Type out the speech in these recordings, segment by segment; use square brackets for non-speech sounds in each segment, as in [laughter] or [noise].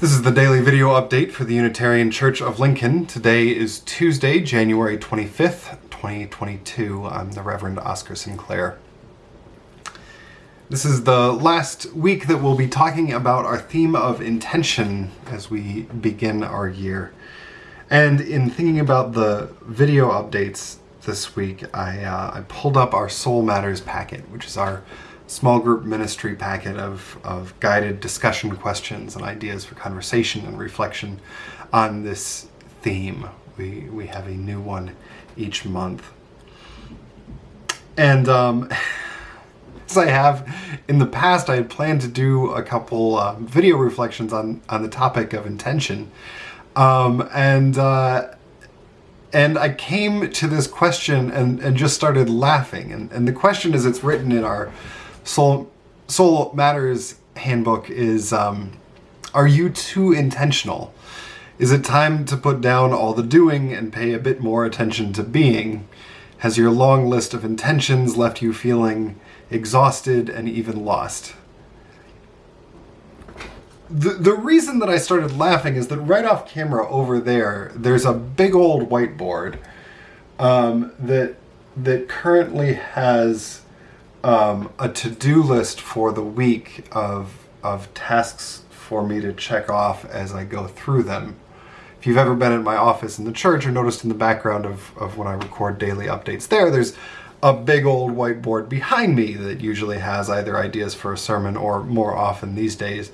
This is the daily video update for the Unitarian Church of Lincoln. Today is Tuesday, January 25th, 2022. I'm the Reverend Oscar Sinclair. This is the last week that we'll be talking about our theme of intention as we begin our year. And in thinking about the video updates this week, I, uh, I pulled up our Soul Matters packet, which is our small group ministry packet of, of guided discussion questions and ideas for conversation and reflection on this theme. We, we have a new one each month. And um, [laughs] as I have in the past, I had planned to do a couple uh, video reflections on, on the topic of intention. Um, and uh, and I came to this question and, and just started laughing. And, and the question is, it's written in our Soul, Soul Matters handbook is, um, are you too intentional? Is it time to put down all the doing and pay a bit more attention to being? Has your long list of intentions left you feeling exhausted and even lost? The, the reason that I started laughing is that right off camera over there, there's a big old whiteboard um, that that currently has um, a to-do list for the week of, of tasks for me to check off as I go through them. If you've ever been in my office in the church or noticed in the background of, of when I record daily updates there, there's a big old whiteboard behind me that usually has either ideas for a sermon or more often these days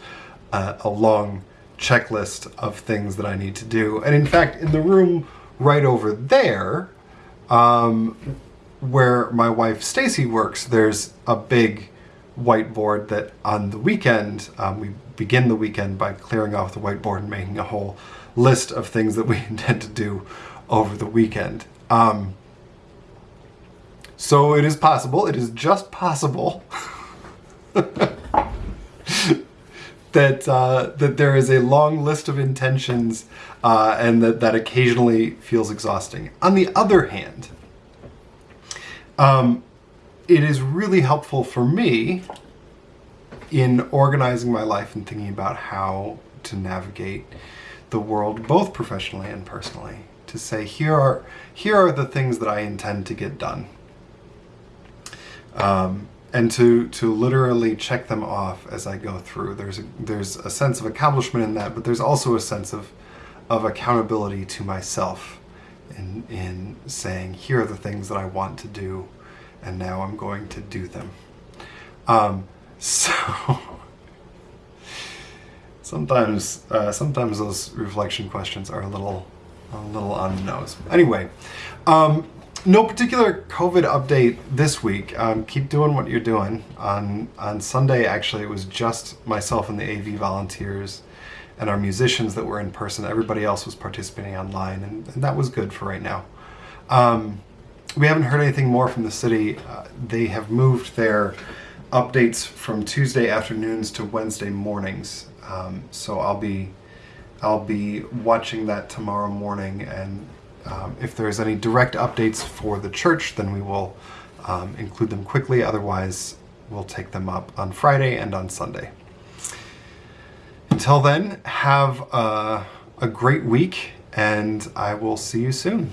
uh, a long checklist of things that I need to do. And in fact, in the room right over there, um, where my wife Stacy works, there's a big whiteboard that on the weekend, um, we begin the weekend by clearing off the whiteboard and making a whole list of things that we [laughs] intend to do over the weekend. Um, so it is possible, it is just possible [laughs] that uh, that there is a long list of intentions uh, and that that occasionally feels exhausting. On the other hand, um, it is really helpful for me in organizing my life and thinking about how to navigate the world both professionally and personally to say here are here are the things that I intend to get done. Um, and to to literally check them off as I go through. There's a, there's a sense of accomplishment in that but there's also a sense of of accountability to myself in, in saying, here are the things that I want to do, and now I'm going to do them. Um, [laughs] so sometimes, uh, sometimes those reflection questions are a little, a little on the nose. Anyway, um, no particular COVID update this week. Um, keep doing what you're doing. On on Sunday, actually, it was just myself and the AV volunteers and our musicians that were in person. Everybody else was participating online, and, and that was good for right now. Um, we haven't heard anything more from the city. Uh, they have moved their updates from Tuesday afternoons to Wednesday mornings. Um, so I'll be I'll be watching that tomorrow morning, and um, if there's any direct updates for the church, then we will um, include them quickly. Otherwise, we'll take them up on Friday and on Sunday. Until then, have a, a great week, and I will see you soon.